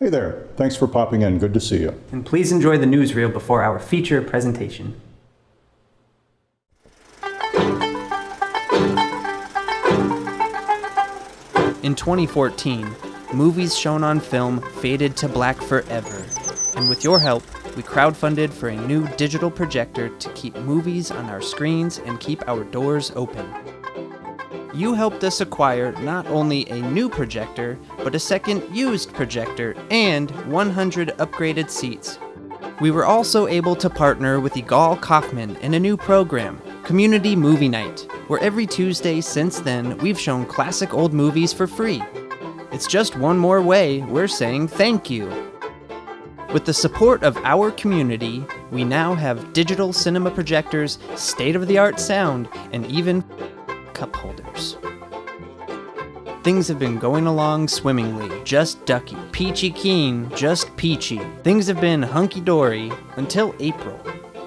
Hey there. Thanks for popping in. Good to see you. And please enjoy the newsreel before our feature presentation. In 2014, movies shown on film faded to black forever. And with your help, we crowdfunded for a new digital projector to keep movies on our screens and keep our doors open. You helped us acquire not only a new projector, but a second used projector and 100 upgraded seats. We were also able to partner with Igal Kaufman in a new program, Community Movie Night, where every Tuesday since then we've shown classic old movies for free. It's just one more way we're saying thank you. With the support of our community, we now have digital cinema projectors, state of the art sound, and even cup holders. Things have been going along swimmingly, just ducky. Peachy keen, just peachy. Things have been hunky dory until April,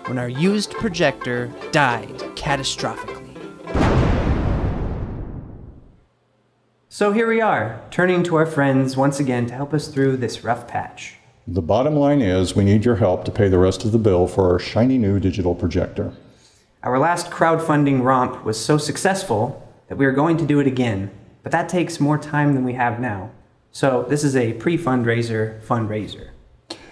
when our used projector died catastrophically. So here we are, turning to our friends once again to help us through this rough patch. The bottom line is we need your help to pay the rest of the bill for our shiny new digital projector. Our last crowdfunding romp was so successful that we are going to do it again, but that takes more time than we have now. So this is a pre-fundraiser fundraiser.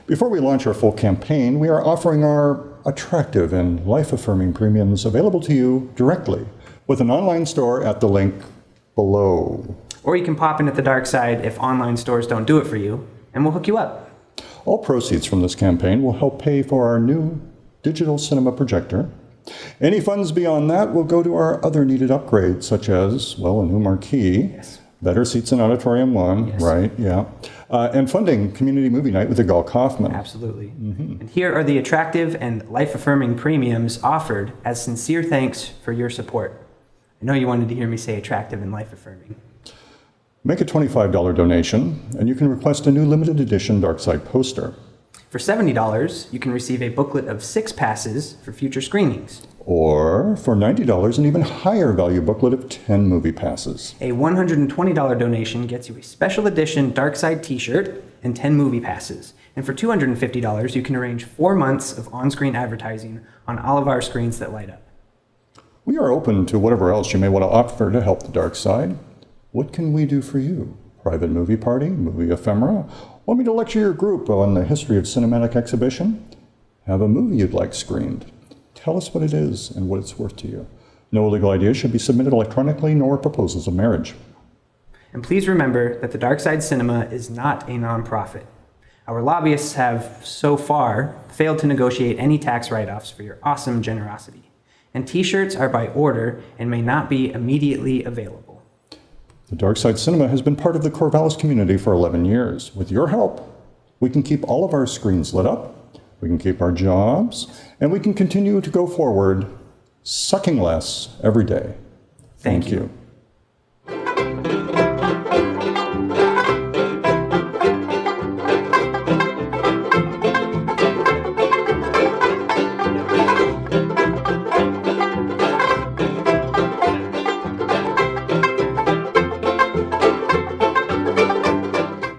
Before we launch our full campaign, we are offering our attractive and life-affirming premiums available to you directly with an online store at the link below. Or you can pop in at the dark side if online stores don't do it for you, and we'll hook you up. All proceeds from this campaign will help pay for our new digital cinema projector. Any funds beyond that will go to our other needed upgrades, such as, well, a new marquee, Yes. better seats in Auditorium 1, Yes. right, yeah, uh, and funding Community Movie Night with Igal Kaufman. Absolutely. And here are the attractive and life-affirming premiums offered as sincere thanks for your support. I know you wanted to hear me say attractive and life-affirming. Make a $25 donation, and you can request a new limited edition Darkside poster. For $70, you can receive a booklet of six passes for future screenings. Or for $90, an even higher value booklet of 10 movie passes. A $120 donation gets you a special edition Darkside t-shirt and 10 movie passes. And for $250, you can arrange four months of on-screen advertising on all of our screens that light up. We are open to whatever else you may want to offer to help the dark side. What can we do for you? Private movie party? Movie ephemera? Want me to lecture your group on the history of cinematic exhibition? Have a movie you'd like screened? Tell us what it is and what it's worth to you. No illegal ideas should be submitted electronically nor proposals of marriage. And please remember that the Dark Side Cinema is not a nonprofit. Our lobbyists have, so far, failed to negotiate any tax write-offs for your awesome generosity. And t-shirts are by order and may not be immediately available. The Dark Side Cinema has been part of the Corvallis community for 11 years. With your help, we can keep all of our screens lit up, we can keep our jobs, and we can continue to go forward sucking less every day. Thank you.